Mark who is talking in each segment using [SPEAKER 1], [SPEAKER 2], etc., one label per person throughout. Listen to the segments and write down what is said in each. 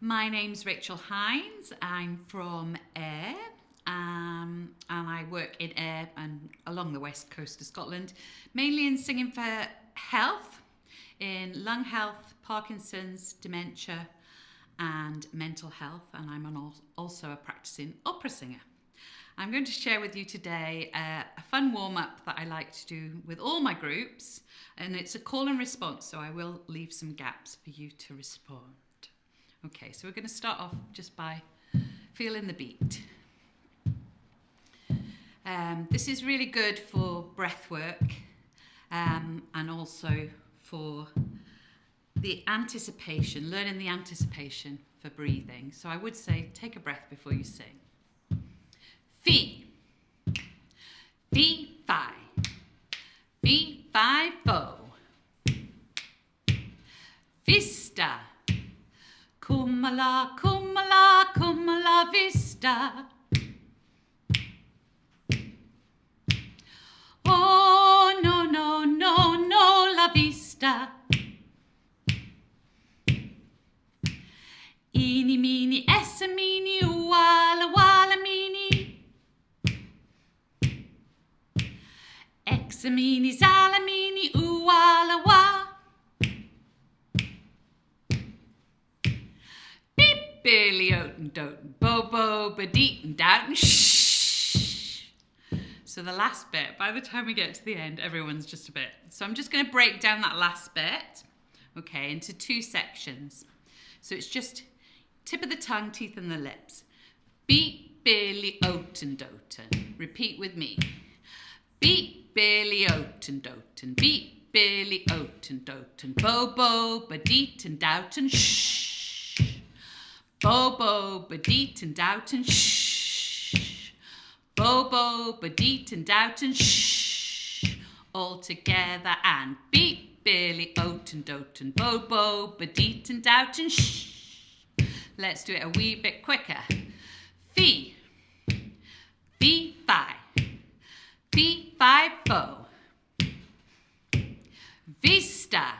[SPEAKER 1] My name's Rachel Hines. I'm from Ayr um, and I work in Ayr and along the west coast of Scotland, mainly in singing for health, in lung health, Parkinson's, dementia, and mental health. And I'm also a practicing opera singer. I'm going to share with you today uh, a fun warm up that I like to do with all my groups, and it's a call and response, so I will leave some gaps for you to respond. Okay, so we're going to start off just by feeling the beat. Um, this is really good for breath work um, and also for the anticipation, learning the anticipation for breathing. So I would say take a breath before you sing. Fee. Fee, fi. Fee, fi, fo. Vista. Kumala, kumala, kumala, vista. Oh, no, no, no, no, la vista. Eeny, meeny, essa, meeny, walla, walla, meeny. Exa, meeny, zala, Billy uh, Oaten Doten, Bobo, Badeet, Doughton, shh. So the last bit, by the time we get to the end, everyone's just a bit. So I'm just going to break down that last bit, okay, into two sections. So it's just tip of the tongue, teeth and the lips. Beat, Billy, Oaten, Doten. Repeat with me. Beat, Billy, Oaten, Doten. Beat, Billy, Oaten, Doten. Bobo, Badeet and Doughton, shh. Bobo, Badeet and Doughton, shh. Bobo, Badeet and Doughton, shh. All together and beat Billy, Oaten, Doten, Bobo, Badeet and Doughton, shh. Let's do it a wee bit quicker. Fee, fee, fi. Fee, fi, fo. Vista.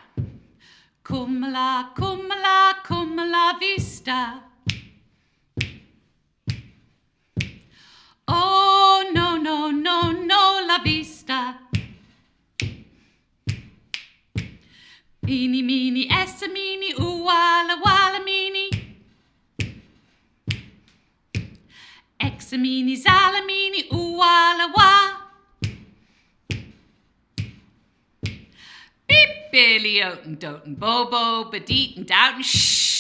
[SPEAKER 1] Kumala, kumala, kumala, vista. Oh, no, no, no, no, la vista. Eeny, meeny, essa, meeny, ooh, walla, walla, meeny. Exa, meeny, zala, meeny, ooh, walla, wah. Billy, Oaten, Doten, Bobo, Badeet, and Doughton, shh.